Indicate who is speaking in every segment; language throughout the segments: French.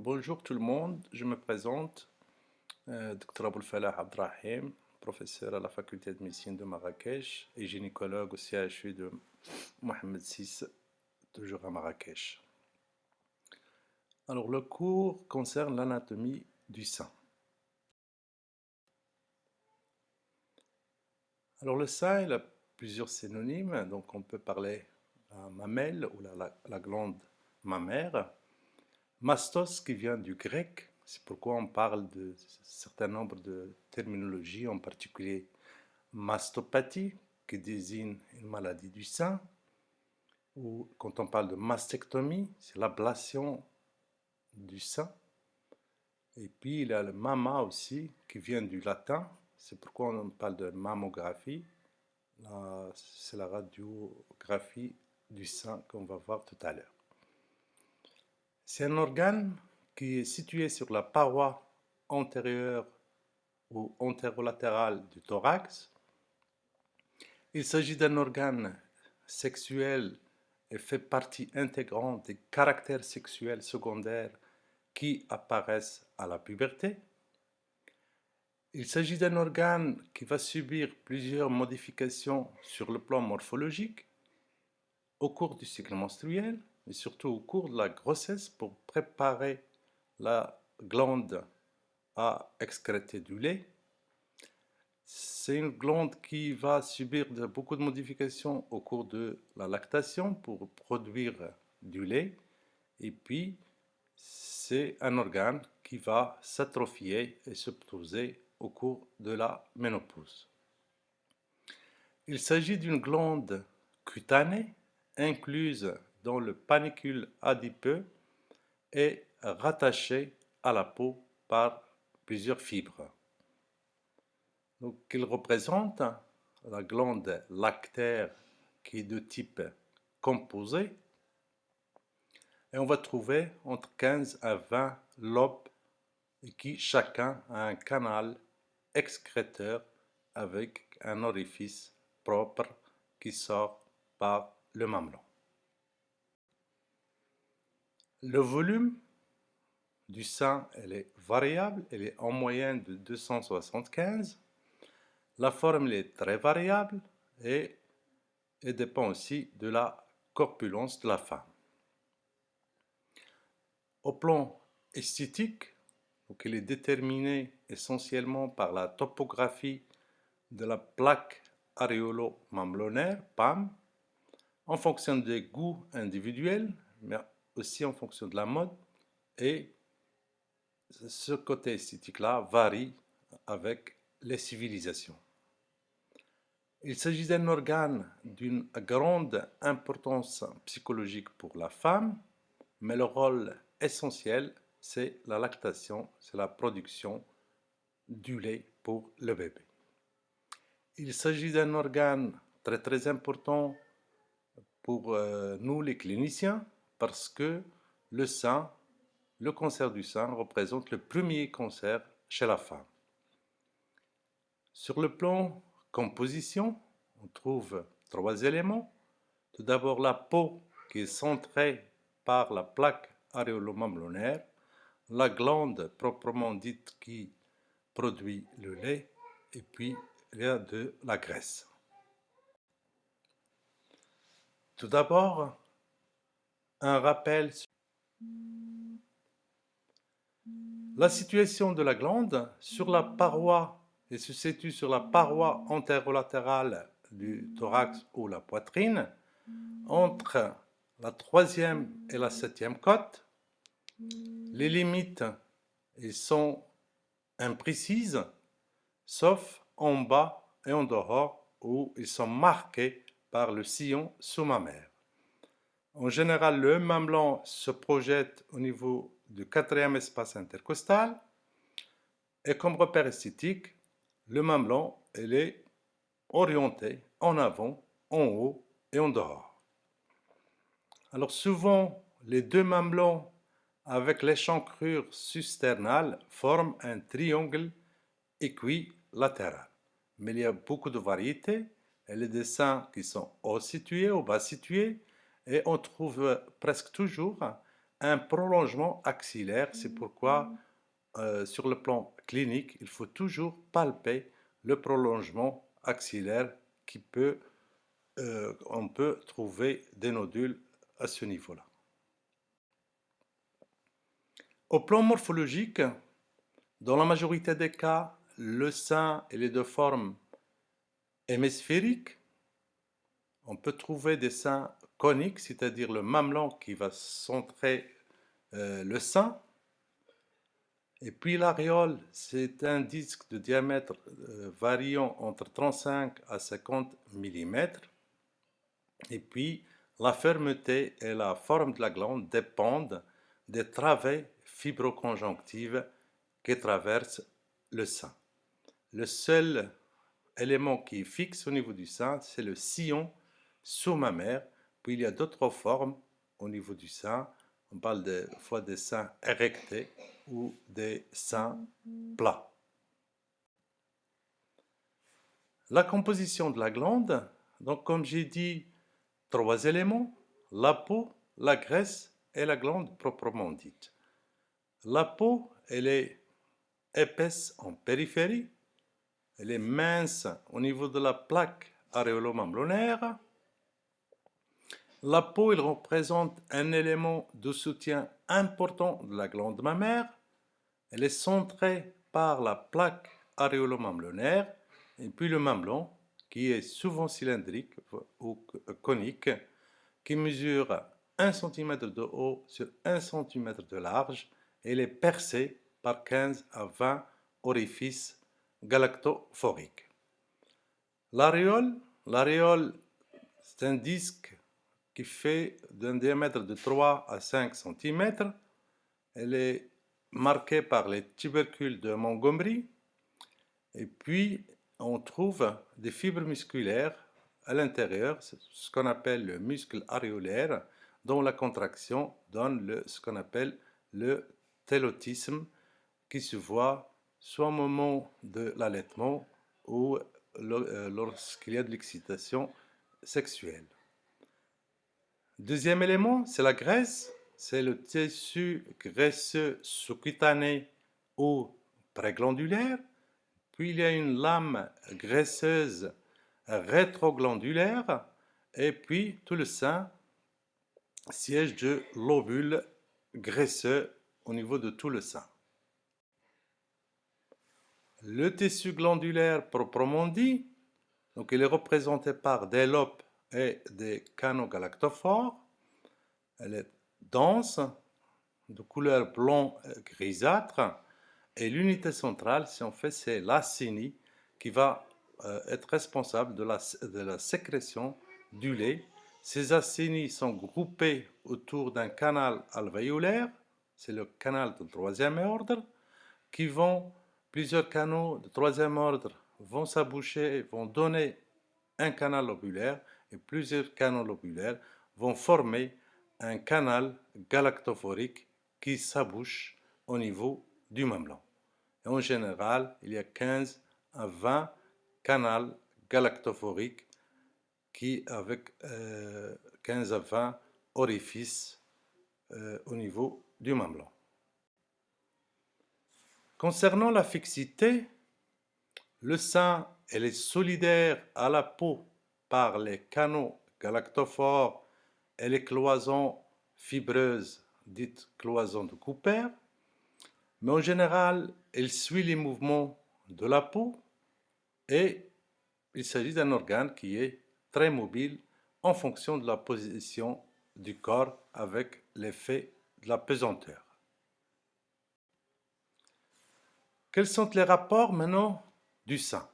Speaker 1: Bonjour tout le monde, je me présente, euh, Dr Aboul Falah Abdrahim, professeur à la faculté de médecine de Marrakech et gynécologue au CHU de Mohamed VI, toujours à Marrakech. Alors le cours concerne l'anatomie du sein. Alors le sein, il a plusieurs synonymes, donc on peut parler la mamelle ou la, la glande mammaire, Mastos qui vient du grec, c'est pourquoi on parle de certain nombre de terminologies, en particulier mastopathie, qui désigne une maladie du sein, ou quand on parle de mastectomie, c'est l'ablation du sein. Et puis il y a le mama aussi, qui vient du latin, c'est pourquoi on parle de mammographie, c'est la radiographie du sein qu'on va voir tout à l'heure. C'est un organe qui est situé sur la paroi antérieure ou antérolatérale du thorax. Il s'agit d'un organe sexuel et fait partie intégrante des caractères sexuels secondaires qui apparaissent à la puberté. Il s'agit d'un organe qui va subir plusieurs modifications sur le plan morphologique au cours du cycle menstruel mais surtout au cours de la grossesse pour préparer la glande à excréter du lait. C'est une glande qui va subir beaucoup de modifications au cours de la lactation pour produire du lait. Et puis, c'est un organe qui va s'atrophier et se poser au cours de la ménopause. Il s'agit d'une glande cutanée incluse dont le panicule adipeux est rattaché à la peau par plusieurs fibres. Donc, il représente la glande lactaire qui est de type composé et on va trouver entre 15 à 20 lobes qui chacun a un canal excréteur avec un orifice propre qui sort par le mamelon. Le volume du sein est variable, elle est en moyenne de 275. La forme est très variable et dépend aussi de la corpulence de la femme. Au plan esthétique, donc elle est déterminée essentiellement par la topographie de la plaque aréolo-mamelonnaire, PAM, en fonction des goûts individuels, aussi en fonction de la mode et ce côté esthétique-là varie avec les civilisations. Il s'agit d'un organe d'une grande importance psychologique pour la femme, mais le rôle essentiel, c'est la lactation, c'est la production du lait pour le bébé. Il s'agit d'un organe très très important pour euh, nous les cliniciens, parce que le sein, le cancer du sein représente le premier cancer chez la femme. Sur le plan composition, on trouve trois éléments. Tout d'abord la peau qui est centrée par la plaque aréolo-mamelonnaire, la glande proprement dite qui produit le lait, et puis il y a de la graisse. Tout d'abord, un rappel. La situation de la glande sur la paroi et se situe sur la paroi antérolatérale du thorax ou la poitrine, entre la troisième et la septième côte. Les limites sont imprécises, sauf en bas et en dehors où ils sont marqués par le sillon sous-mammaire. En général, le mamelon se projette au niveau du quatrième espace intercostal. Et comme repère esthétique, le mamelon est orienté en avant, en haut et en dehors. Alors souvent, les deux mamelons avec l'échancrure susternale forment un triangle équilatéral. Mais il y a beaucoup de variétés et les dessins qui sont haut situés ou bas situés et on trouve presque toujours un prolongement axillaire. C'est pourquoi, euh, sur le plan clinique, il faut toujours palper le prolongement axillaire qui peut, euh, on peut trouver des nodules à ce niveau-là. Au plan morphologique, dans la majorité des cas, le sein est de forme hémisphérique. On peut trouver des seins coniques, c'est-à-dire le mamelon qui va centrer euh, le sein. Et puis l'aréole, c'est un disque de diamètre euh, variant entre 35 à 50 mm. Et puis la fermeté et la forme de la glande dépendent des travées fibroconjonctives qui traversent le sein. Le seul élément qui est fixe au niveau du sein, c'est le sillon sous-mammaire. Il y a d'autres formes au niveau du sein. On parle des fois des seins érectés ou des seins plats. La composition de la glande, donc comme j'ai dit, trois éléments, la peau, la graisse et la glande proprement dite. La peau, elle est épaisse en périphérie, elle est mince au niveau de la plaque aréolo-mamelonnaire. La peau, elle représente un élément de soutien important de la glande mammaire. Elle est centrée par la plaque aréolo-mamelonnaire et puis le mamelon qui est souvent cylindrique ou conique, qui mesure 1 cm de haut sur 1 cm de large et elle est percée par 15 à 20 orifices galactophoriques. L'aréole, l'aréole c'est un disque qui fait d'un diamètre de 3 à 5 cm. Elle est marquée par les tubercules de Montgomery et puis on trouve des fibres musculaires à l'intérieur, ce qu'on appelle le muscle aréolaire, dont la contraction donne ce qu'on appelle le télotisme, qui se voit soit au moment de l'allaitement ou euh, lorsqu'il y a de l'excitation sexuelle. Deuxième élément, c'est la graisse, c'est le tissu graisseux sous-cutané ou préglandulaire. Puis il y a une lame graisseuse rétroglandulaire, et puis tout le sein siège de lobules graisseux au niveau de tout le sein. Le tissu glandulaire proprement dit, donc il est représenté par des lobes et des canaux galactophores. Elle est dense, de couleur blanc grisâtre, et l'unité centrale, si on fait, c'est l'acini qui va euh, être responsable de la, de la sécrétion du lait. Ces acini sont groupés autour d'un canal alvéolaire, c'est le canal de troisième ordre, qui vont, plusieurs canaux de troisième ordre vont s'aboucher, vont donner un canal lobulaire, et plusieurs canaux lobulaires vont former un canal galactophorique qui s'abouche au niveau du mamelon en général, il y a 15 à 20 canaux galactophoriques qui avec 15 euh, à 20 orifices euh, au niveau du mamelon. Concernant la fixité, le sein est solidaire à la peau par les canaux galactophores et les cloisons fibreuses dites cloisons de Cooper, mais en général, elle suit les mouvements de la peau et il s'agit d'un organe qui est très mobile en fonction de la position du corps avec l'effet de la pesanteur. Quels sont les rapports maintenant du sein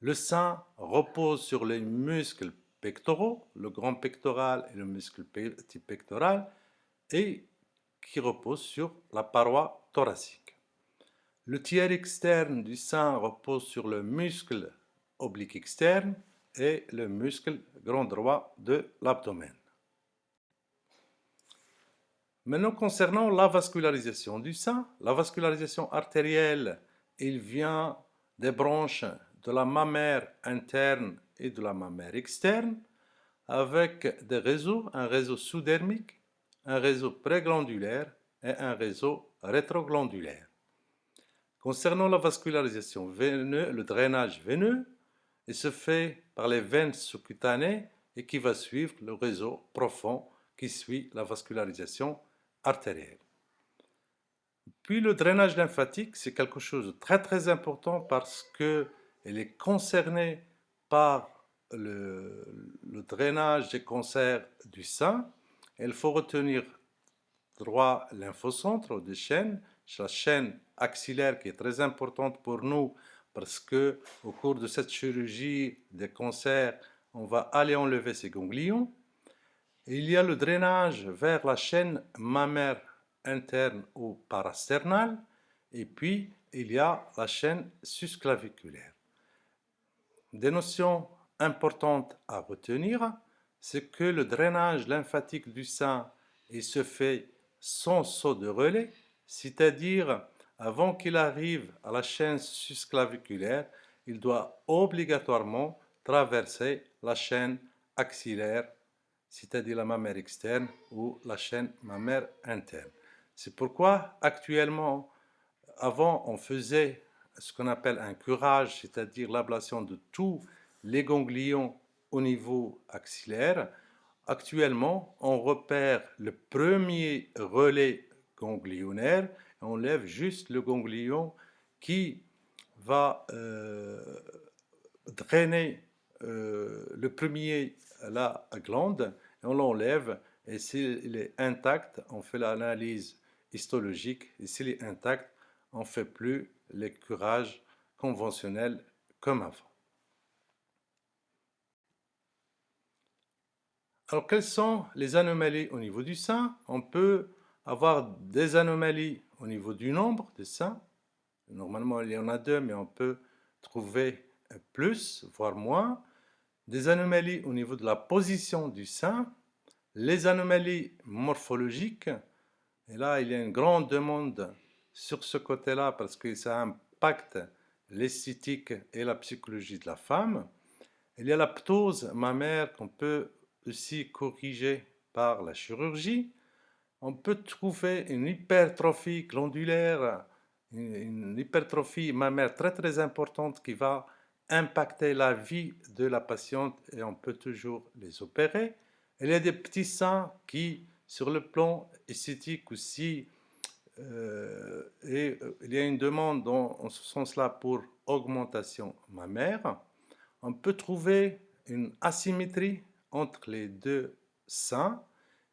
Speaker 1: Le sein repose sur les muscles pectoraux, le grand pectoral et le muscle petit pectoral, et qui repose sur la paroi thoracique. Le tiers externe du sein repose sur le muscle oblique externe et le muscle grand droit de l'abdomen. Maintenant, concernant la vascularisation du sein, la vascularisation artérielle, il vient des branches de la mammaire interne et de la mammaire externe avec des réseaux, un réseau sous-dermique, un réseau préglandulaire et un réseau rétroglandulaire. Concernant la vascularisation veineuse, le drainage veineux, il se fait par les veines sous-cutanées et qui va suivre le réseau profond qui suit la vascularisation artérielle. Puis le drainage lymphatique, c'est quelque chose de très très important parce qu'il est concerné par le, drainage des cancers du sein. Il faut retenir trois lymphocentres des chaînes, la chaîne axillaire qui est très importante pour nous parce que au cours de cette chirurgie des cancers, on va aller enlever ces ganglions. il y a le drainage vers la chaîne mammaire interne ou parasternale, et puis il y a la chaîne susclaviculaire. Des notions importantes à retenir, c'est que le drainage lymphatique du sein il se fait sans saut de relais, c'est-à-dire avant qu'il arrive à la chaîne susclaviculaire, il doit obligatoirement traverser la chaîne axillaire, c'est-à-dire la mammaire externe ou la chaîne mammaire interne. C'est pourquoi actuellement, avant on faisait ce qu'on appelle un curage, c'est-à-dire l'ablation de tous les ganglions au niveau axillaire. Actuellement, on repère le premier relais ganglionnaire et on lève juste le ganglion qui va euh, drainer euh, le premier la glande on l'enlève et s'il est intact, on fait l'analyse histologique et s'il est intact, on ne fait plus les curages conventionnels comme avant. Alors, quelles sont les anomalies au niveau du sein? On peut avoir des anomalies au niveau du nombre des seins. Normalement, il y en a deux, mais on peut trouver plus, voire moins. Des anomalies au niveau de la position du sein. Les anomalies morphologiques, et là, il y a une grande demande sur ce côté-là parce que ça impacte l'esthétique et la psychologie de la femme. Il y a la ptose mammaire qu'on peut aussi corriger par la chirurgie. On peut trouver une hypertrophie glandulaire, une hypertrophie mammaire très très importante qui va impacter la vie de la patiente et on peut toujours les opérer. Il y a des petits seins qui sur le plan esthétique aussi, et, euh, il y a une demande en ce sens-là pour augmentation mammaire. On peut trouver une asymétrie entre les deux seins.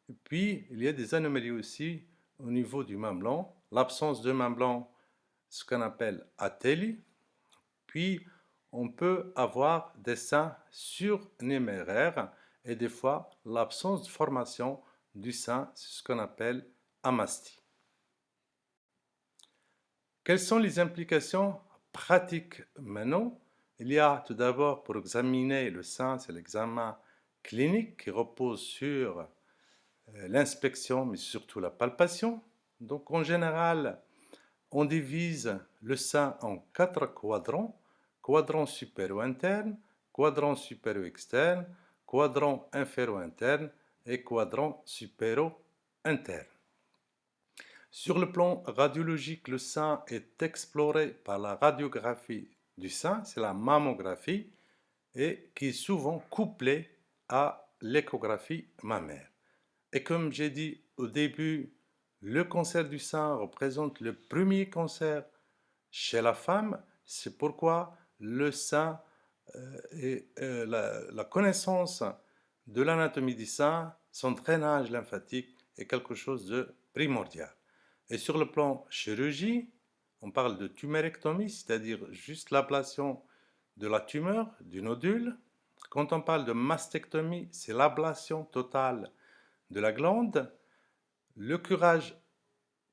Speaker 1: Et puis, il y a des anomalies aussi au niveau du mamelon. L'absence de mamelon, ce qu'on appelle athélie. Puis, on peut avoir des seins surnuméraires et des fois l'absence de formation du sein, ce qu'on appelle amastie. Quelles sont les implications pratiques maintenant? Il y a tout d'abord pour examiner le sein, c'est l'examen clinique qui repose sur euh, l'inspection, mais surtout la palpation. Donc en général, on divise le sein en quatre quadrants, quadrant supério-interne, quadrant supério-externe, quadrant infério-interne et quadrant supéro-interne. Sur le plan radiologique, le sein est exploré par la radiographie du sein, c'est la mammographie, et qui est souvent couplée à l'échographie mammaire. Et comme j'ai dit au début, le cancer du sein représente le premier cancer chez la femme, c'est pourquoi le sein euh, et euh, la, connaissance de l'anatomie du sein, son drainage lymphatique est quelque chose de primordial. Et sur le plan chirurgie, on parle de tumérectomie, c'est-à-dire juste l'ablation de la tumeur, du nodule. Quand on parle de mastectomie, c'est l'ablation totale de la glande. Le curage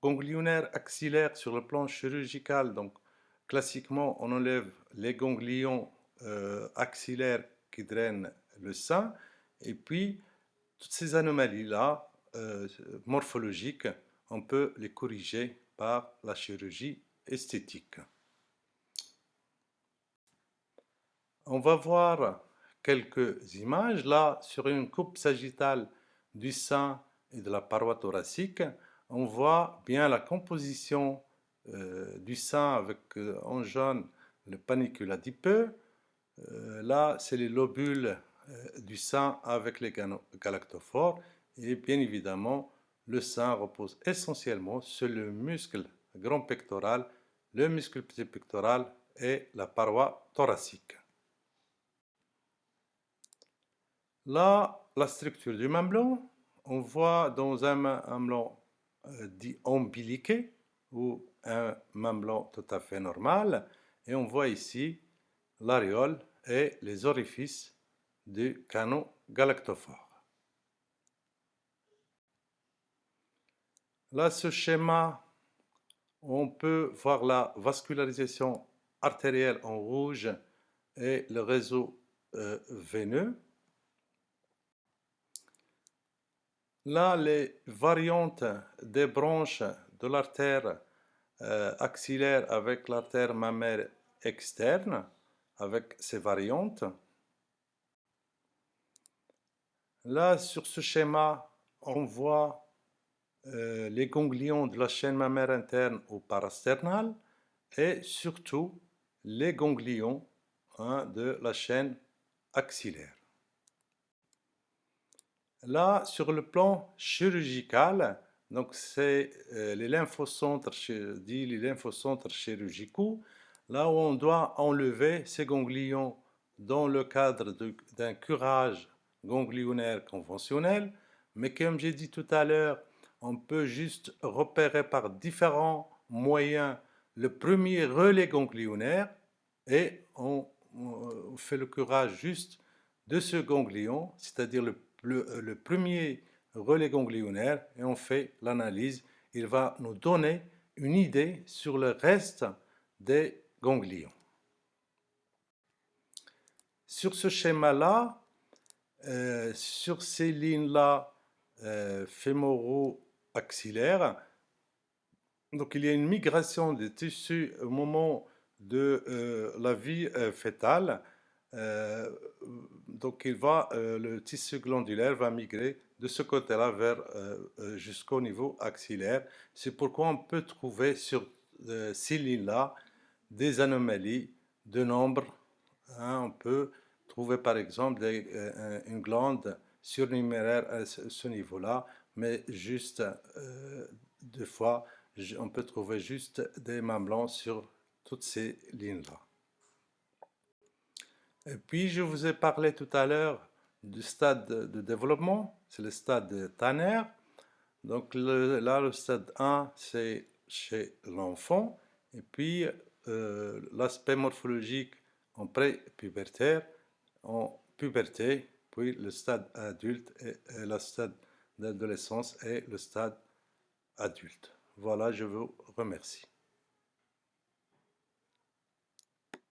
Speaker 1: ganglionnaire axillaire sur le plan chirurgical, donc classiquement on enlève les ganglions euh, axillaires qui drainent le sein et puis, toutes ces anomalies-là, euh, morphologiques, on peut les corriger par la chirurgie esthétique. On va voir quelques images. Là, sur une coupe sagittale du sein, et de la paroi thoracique, on voit bien la composition euh, du sein avec euh, en jaune le panicule adipeux. Euh, là, c'est les lobules du sein avec les galactophores. Et bien évidemment, le sein repose essentiellement sur le muscle grand pectoral, le muscle petit pectoral et la paroi thoracique. Là, la structure du mamelon, on voit dans un mamelon euh, dit ombiliqué ou un mamelon tout à fait normal et on voit ici l'aréole et les orifices du canon galactophore. Là, ce schéma, on peut voir la vascularisation artérielle en rouge et le réseau euh, veineux. Là, les variantes des branches de l'artère euh, axillaire avec l'artère mammaire externe, avec ces variantes. Là, sur ce schéma, on voit euh, les ganglions de la chaîne mammaire interne ou parasternale et surtout les ganglions hein, de la chaîne axillaire. Là, sur le plan chirurgical, donc c'est euh, les lymphocentres, les lymphocentres chirurgicaux, là où on doit enlever ces ganglions dans le cadre d'un curage ganglionnaire conventionnel, mais comme j'ai dit tout à l'heure, on peut juste repérer par différents moyens le premier relais ganglionnaire et on, fait le curage juste de ce ganglion, c'est-à-dire le premier relais ganglionnaire et on fait l'analyse. Il va nous donner une idée sur le reste des ganglions. Sur ce schéma-là, euh, sur ces lignes-là euh, fémoro-axillaires, donc il y a une migration des tissus au moment de la vie fétale euh, donc il va, euh, le tissu glandulaire va migrer de ce côté-là vers euh, jusqu'au niveau axillaire. C'est pourquoi on peut trouver sur ces lignes-là des anomalies de nombre. Hein. on peut trouver par exemple une glande surnuméraire à ce niveau-là, mais juste deux fois, on peut trouver juste des mamelons sur toutes ces lignes-là. Et puis, je vous ai parlé tout à l'heure du stade de développement, c'est le stade de Tanner. Donc là, le stade 1, c'est chez l'enfant. Et puis, euh, l'aspect morphologique en pré-pubertaire, en puberté, puis le stade adulte et, et le stade d'adolescence et le stade adulte. Voilà, je vous remercie.